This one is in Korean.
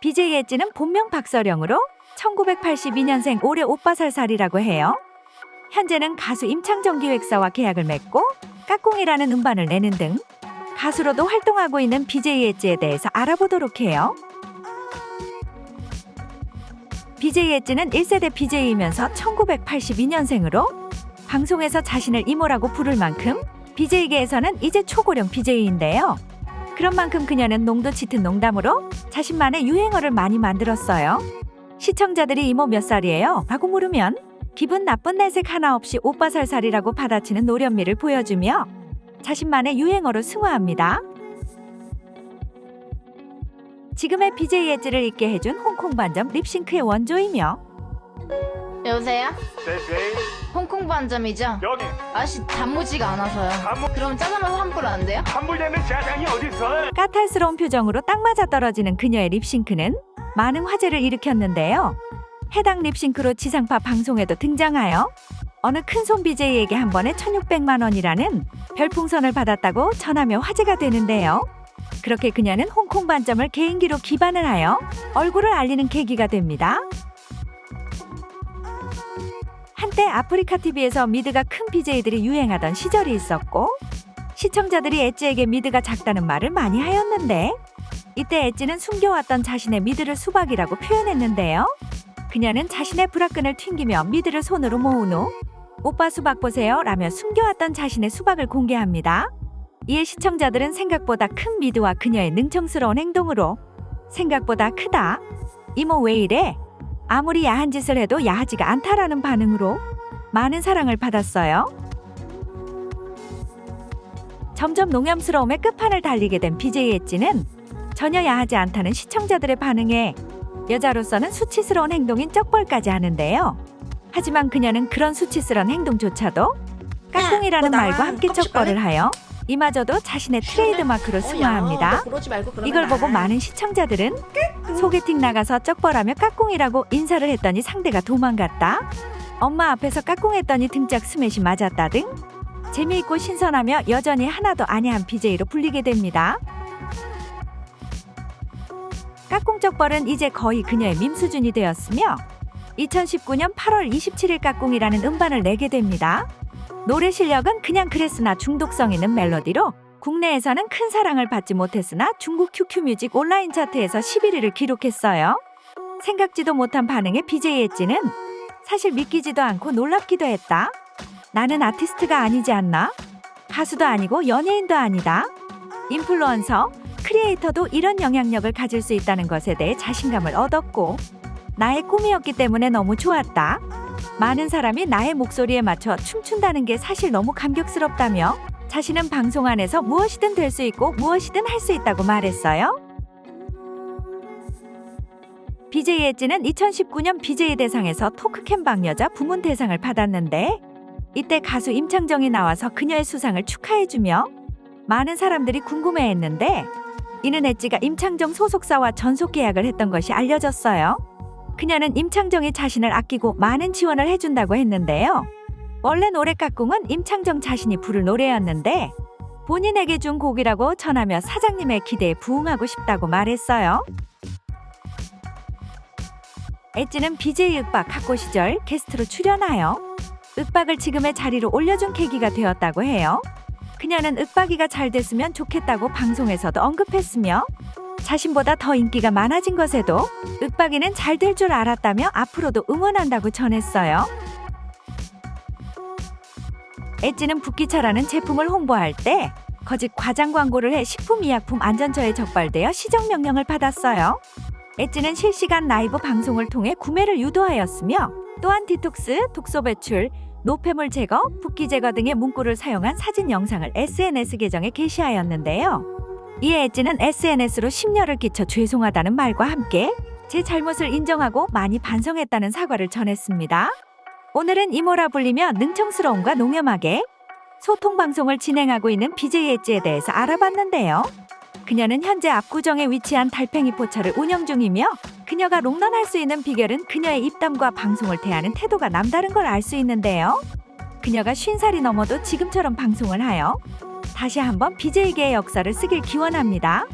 BJ 엣지는 본명 박서령으로 1982년생 올해 오빠살살이라고 해요. 현재는 가수 임창정 기획사와 계약을 맺고 까꿍이라는 음반을 내는 등 가수로도 활동하고 있는 BJ 엣지에 대해서 알아보도록 해요. BJ 엣지는 1세대 BJ이면서 1982년생으로 방송에서 자신을 이모라고 부를 만큼 BJ계에서는 이제 초고령 BJ인데요. 그런 만큼 그녀는 농도 짙은 농담으로 자신만의 유행어를 많이 만들었어요. 시청자들이 이모 몇 살이에요? 라고 물으면 기분 나쁜 내색 하나 없이 오빠 살살이라고 받아치는 노련미를 보여주며 자신만의 유행어로 승화합니다. 지금의 BJ 엣지를 있게 해준 홍콩 반점 립싱크의 원조이며 여보세요? 네 네 홍콩 반점이죠? 여기 아씨 단무지가 안 와서요. 단무 그럼 짜장면 환불 안 돼요? 환불되는 짜장이 어딨어 까탈스러운 표정으로 딱 맞아 떨어지는 그녀의 립싱크는 많은 화제를 일으켰는데요. 해당 립싱크로 지상파 방송에도 등장하여 어느 큰손 BJ에게 한 번에 1600만 원이라는 별풍선을 받았다고 전하며 화제가 되는데요. 그렇게 그녀는 홍콩 반점을 개인기로 기반을 하여 얼굴을 알리는 계기가 됩니다. 한때 아프리카 TV에서 미드가 큰 BJ들이 유행하던 시절이 있었고 시청자들이 엣지에게 미드가 작다는 말을 많이 하였는데 이때 엣지는 숨겨왔던 자신의 미드를 수박이라고 표현했는데요. 그녀는 자신의 브라끈을 튕기며 미드를 손으로 모은 후 오빠 수박 보세요 라며 숨겨왔던 자신의 수박을 공개합니다. 이에 시청자들은 생각보다 큰 미드와 그녀의 능청스러운 행동으로 생각보다 크다. 이모 왜 이래? 아무리 야한 짓을 해도 야하지가 않다라는 반응으로 많은 사랑을 받았어요. 점점 농염스러움의 끝판을 달리게 된 BJ 엣지는 전혀 야하지 않다는 시청자들의 반응에 여자로서는 수치스러운 행동인 쩍벌까지 하는데요. 하지만 그녀는 그런 수치스러운 행동조차도 까꿍이라는 너 나와. 말과 함께 쩍벌을 하여 이마저도 자신의 트레이드 마크로 승화합니다. 이걸 보고 나. 많은 시청자들은 소개팅 나가서 쩍벌하며 까꿍이라고 인사를 했더니 상대가 도망갔다. 엄마 앞에서 까꿍했더니 등짝 스매시 맞았다 등 재미있고 신선하며 여전히 하나도 아니한 BJ로 불리게 됩니다. 까꿍 쩍벌은 이제 거의 그녀의 밈 수준이 되었으며 2019년 8월 27일 까꿍이라는 음반을 내게 됩니다. 노래 실력은 그냥 그랬으나 중독성 있는 멜로디로 국내에서는 큰 사랑을 받지 못했으나 중국 QQ뮤직 온라인 차트에서 11위를 기록했어요. 생각지도 못한 반응에 BJ 엣지는 사실 믿기지도 않고 놀랍기도 했다. 나는 아티스트가 아니지 않나? 가수도 아니고 연예인도 아니다. 인플루언서, 크리에이터도 이런 영향력을 가질 수 있다는 것에 대해 자신감을 얻었고 나의 꿈이었기 때문에 너무 좋았다. 많은 사람이 나의 목소리에 맞춰 춤춘다는 게 사실 너무 감격스럽다며 자신은 방송 안에서 무엇이든 될 수 있고 무엇이든 할 수 있다고 말했어요. BJ 엣지는 2019년 BJ 대상에서 토크캠 방 여자 부문 대상을 받았는데 이때 가수 임창정이 나와서 그녀의 수상을 축하해주며 많은 사람들이 궁금해했는데 이는 엣지가 임창정 소속사와 전속 계약을 했던 것이 알려졌어요. 그녀는 임창정이 자신을 아끼고 많은 지원을 해준다고 했는데요. 원래 노래 깍꿍은 임창정 자신이 부를 노래였는데 본인에게 준 곡이라고 전하며 사장님의 기대에 부응하고 싶다고 말했어요. 엣지는 BJ 윽박 학고 시절 게스트로 출연하여 윽박을 지금의 자리로 올려준 계기가 되었다고 해요. 그녀는 윽박이가 잘 됐으면 좋겠다고 방송에서도 언급했으며 자신보다 더 인기가 많아진 것에도 윽박이는 잘 될 줄 알았다며 앞으로도 응원한다고 전했어요. 엣지는 붓기차라는 제품을 홍보할 때 거짓 과장 광고를 해 식품의약품 안전처에 적발되어 시정 명령을 받았어요. 엣지는 실시간 라이브 방송을 통해 구매를 유도하였으며 또한 디톡스, 독소 배출, 노폐물 제거, 붓기 제거 등의 문구를 사용한 사진 영상을 SNS 계정에 게시하였는데요. 이에 엣지는 SNS로 심려를 끼쳐 죄송하다는 말과 함께 제 잘못을 인정하고 많이 반성했다는 사과를 전했습니다. 오늘은 이모라 불리며 능청스러움과 농염하게 소통 방송을 진행하고 있는 BJ 엣지에 대해서 알아봤는데요. 그녀는 현재 압구정에 위치한 달팽이 포차를 운영 중이며 그녀가 롱런할 수 있는 비결은 그녀의 입담과 방송을 대하는 태도가 남다른 걸 알 수 있는데요. 그녀가 50살이 넘어도 지금처럼 방송을 하여 다시 한번 BJ계의 역사를 쓰길 기원합니다.